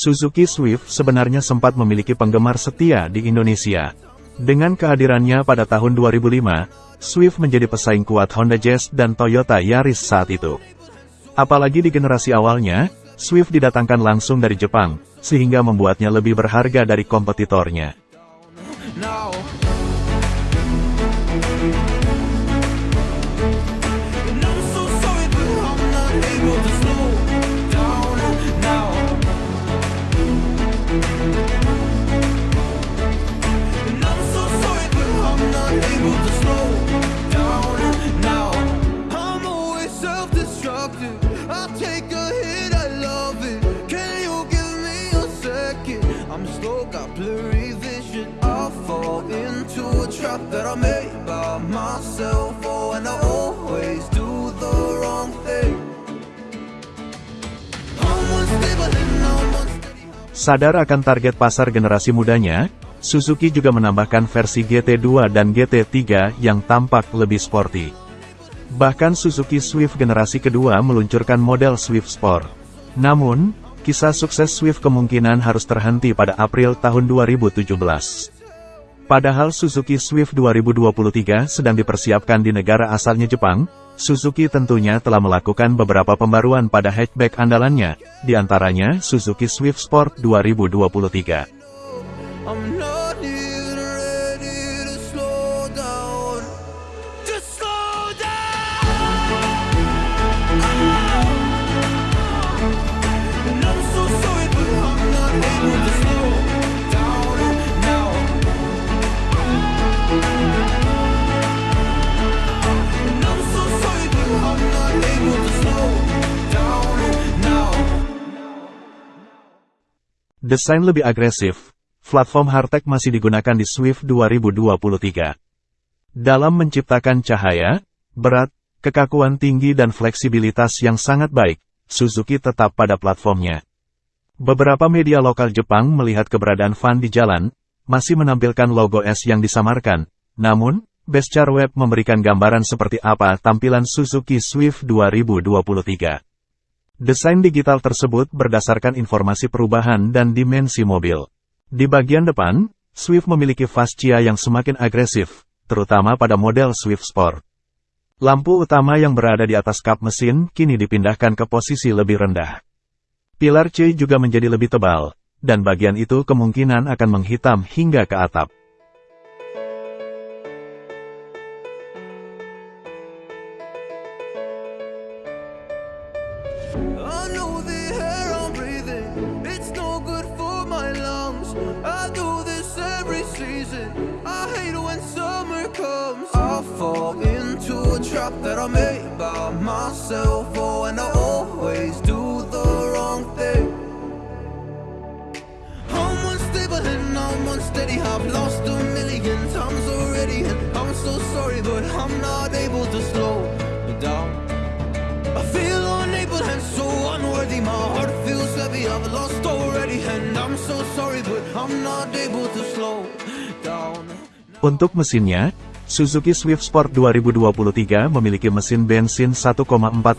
Suzuki Swift sebenarnya sempat memiliki penggemar setia di Indonesia. Dengan kehadirannya pada tahun 2005, Swift menjadi pesaing kuat Honda Jazz dan Toyota Yaris saat itu. Apalagi di generasi awalnya, Swift didatangkan langsung dari Jepang, sehingga membuatnya lebih berharga dari kompetitornya. Got blurry vision. I fall into a trap that I made by myself. Oh, and I always do the wrong thing. Sadar akan target pasar generasi mudanya, Suzuki juga menambahkan versi GT2 dan GT3 yang tampak lebih sporty. Bahkan Suzuki Swift generasi kedua meluncurkan model Swift Sport. Namun, kisah sukses Swift kemungkinan harus terhenti pada April tahun 2017. Padahal Suzuki Swift 2023 sedang dipersiapkan di negara asalnya Jepang, Suzuki tentunya telah melakukan beberapa pembaruan pada hatchback andalannya, di antaranya Suzuki Swift Sport 2023. Desain lebih agresif, platform hardtech masih digunakan di Swift 2023. Dalam menciptakan cahaya, berat, kekakuan tinggi dan fleksibilitas yang sangat baik, Suzuki tetap pada platformnya. Beberapa media lokal Jepang melihat keberadaan Van di jalan, masih menampilkan logo S yang disamarkan. Namun, Beskar Web memberikan gambaran seperti apa tampilan Suzuki Swift 2023. Desain digital tersebut berdasarkan informasi perubahan dan dimensi mobil. Di bagian depan, Swift memiliki fascia yang semakin agresif, terutama pada model Swift Sport. Lampu utama yang berada di atas kap mesin kini dipindahkan ke posisi lebih rendah. Pilar C juga menjadi lebih tebal, dan bagian itu kemungkinan akan menghitam hingga ke atap. Fall into a trap that I made by myself. Oh, and I always do the wrong thing. I'm unstable and I'm unsteady. I've lost a million times already, and I'm so sorry, but I'm not able to slow down. I feel unable and so unworthy. My heart feels heavy. I've lost already, and I'm so sorry, but I'm not able to slow down. Untuk mesinnya, Suzuki Swift Sport 2023 memiliki mesin bensin 1,4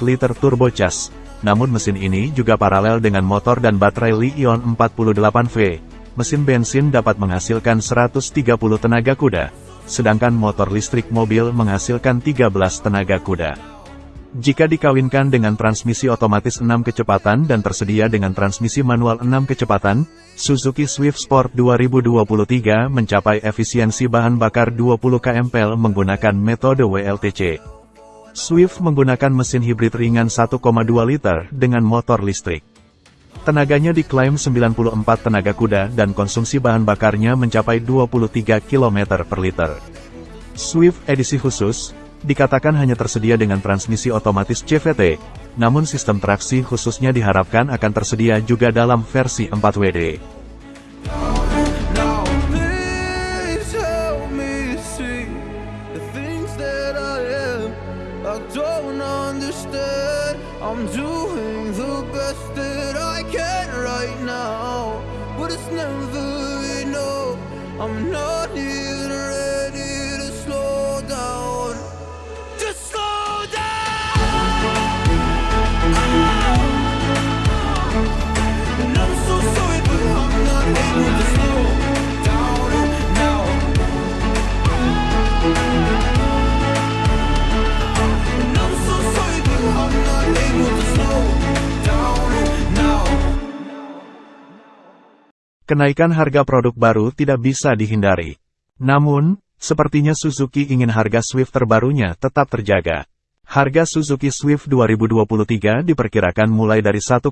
liter turbocharged. Namun mesin ini juga paralel dengan motor dan baterai Li-ion 48V. Mesin bensin dapat menghasilkan 130 tenaga kuda, sedangkan motor listrik mobil menghasilkan 13 tenaga kuda. Jika dikawinkan dengan transmisi otomatis 6 kecepatan dan tersedia dengan transmisi manual 6 kecepatan, Suzuki Swift Sport 2023 mencapai efisiensi bahan bakar 20 kmpl menggunakan metode WLTC. Swift menggunakan mesin hibrid ringan 1,2 liter dengan motor listrik. Tenaganya diklaim 94 tenaga kuda dan konsumsi bahan bakarnya mencapai 23 km per liter. Swift edisi khusus, dikatakan hanya tersedia dengan transmisi otomatis CVT, namun sistem traksi khususnya diharapkan akan tersedia juga dalam versi 4WD. Kenaikan harga produk baru tidak bisa dihindari. Namun, sepertinya Suzuki ingin harga Swift terbarunya tetap terjaga. Harga Suzuki Swift 2023 diperkirakan mulai dari 1,8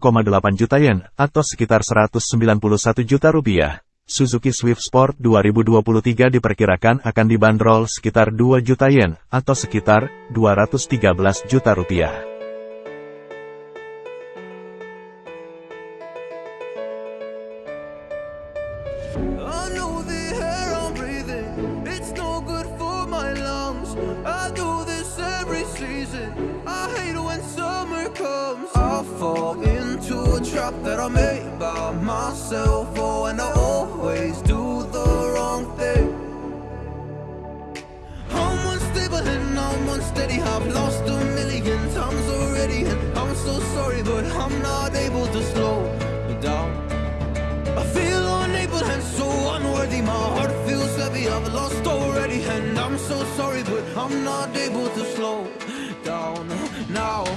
juta yen atau sekitar 191 juta rupiah. Suzuki Swift Sport 2023 diperkirakan akan dibanderol sekitar 2 juta yen atau sekitar 213 juta rupiah. I do this every season. I hate when summer comes. I fall into a trap that I made by myself. Oh, and I always do the wrong thing. I'm unstable and I'm unsteady. I've lost a million times already, and I'm so sorry, but I'm not able to slow down. I feel unable and so unworthy. My heart I've lost already, and I'm so sorry, but I'm not able to slow down now.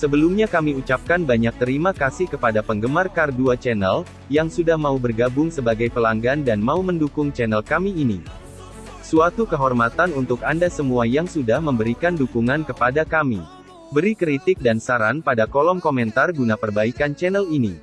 Sebelumnya kami ucapkan banyak terima kasih kepada penggemar Kar 2 Channel, yang sudah mau bergabung sebagai pelanggan dan mau mendukung channel kami ini. Suatu kehormatan untuk Anda semua yang sudah memberikan dukungan kepada kami. Beri kritik dan saran pada kolom komentar guna perbaikan channel ini.